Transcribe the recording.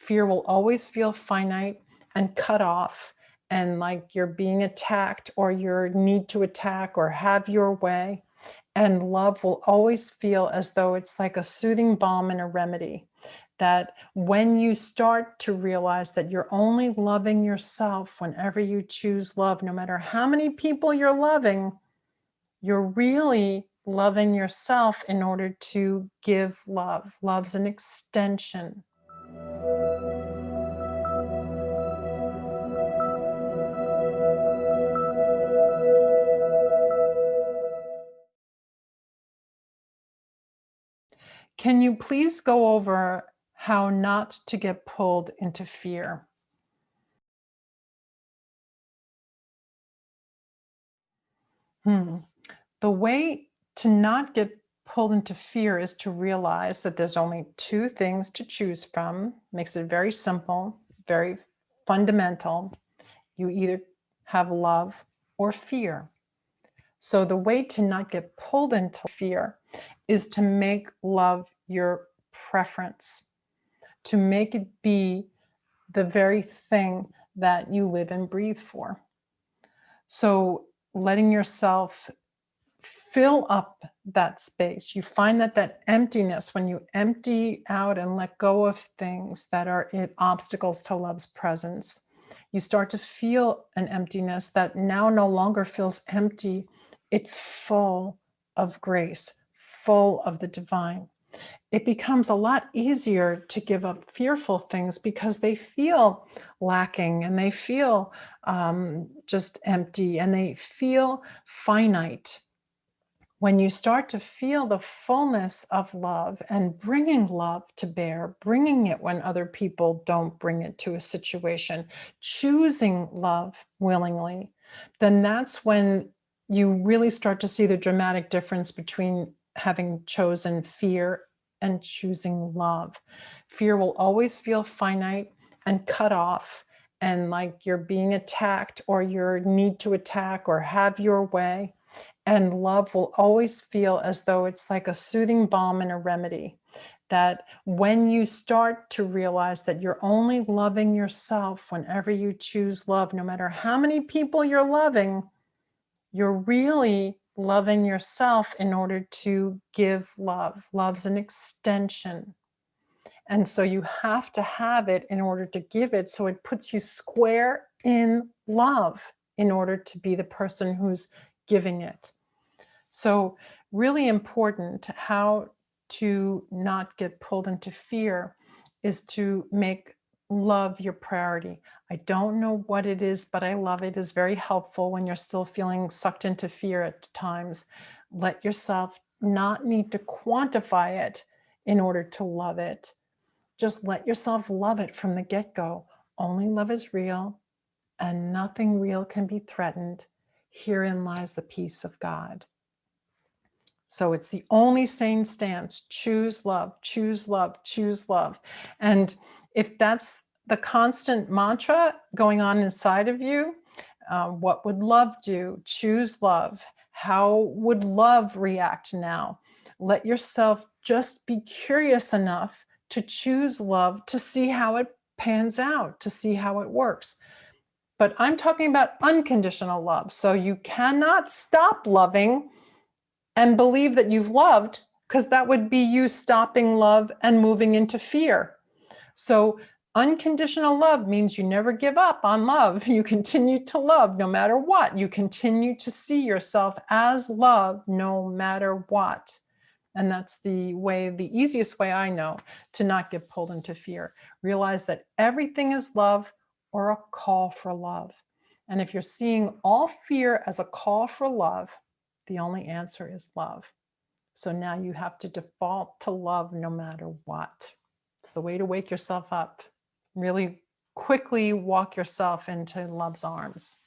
Fear will always feel finite and cut off and like you're being attacked or your need to attack or have your way. And love will always feel as though it's like a soothing balm and a remedy. That when you start to realize that you're only loving yourself whenever you choose love, no matter how many people you're loving, you're really loving yourself in order to give love. Love's an extension. Can you please go over how not to get pulled into fear? Hmm. The way to not get pulled into fear is to realize that there's only two things to choose from. Makes it very simple, very fundamental. You either have love or fear. So the way to not get pulled into fear is to make love your preference, to make it be the very thing that you live and breathe for. So letting yourself fill up that space. You find that that emptiness, when you empty out and let go of things that are obstacles to love's presence, you start to feel an emptiness that now no longer feels empty. It's full of grace, full of the divine. It becomes a lot easier to give up fearful things because they feel lacking and they feel um, just empty and they feel finite when you start to feel the fullness of love and bringing love to bear, bringing it when other people don't bring it to a situation, choosing love willingly, then that's when you really start to see the dramatic difference between having chosen fear and choosing love. Fear will always feel finite and cut off and like you're being attacked or your need to attack or have your way and love will always feel as though it's like a soothing balm and a remedy that when you start to realize that you're only loving yourself whenever you choose love, no matter how many people you're loving, you're really loving yourself in order to give love. Love's an extension. And so you have to have it in order to give it. So it puts you square in love in order to be the person who's giving it. So really important how to not get pulled into fear is to make love your priority. I don't know what it is, but I love it is very helpful when you're still feeling sucked into fear at times. Let yourself not need to quantify it in order to love it. Just let yourself love it from the get-go. Only love is real and nothing real can be threatened. Herein lies the peace of God. So it's the only sane stance, choose love, choose love, choose love. And if that's the constant mantra going on inside of you, uh, what would love do? Choose love. How would love react now? Let yourself just be curious enough to choose love to see how it pans out, to see how it works. But I'm talking about unconditional love. So you cannot stop loving and believe that you've loved because that would be you stopping love and moving into fear. So unconditional love means you never give up on love. You continue to love no matter what. You continue to see yourself as love no matter what. And that's the way, the easiest way I know to not get pulled into fear. Realize that everything is love or a call for love. And if you're seeing all fear as a call for love, the only answer is love. So now you have to default to love no matter what. It's the way to wake yourself up. Really quickly walk yourself into love's arms.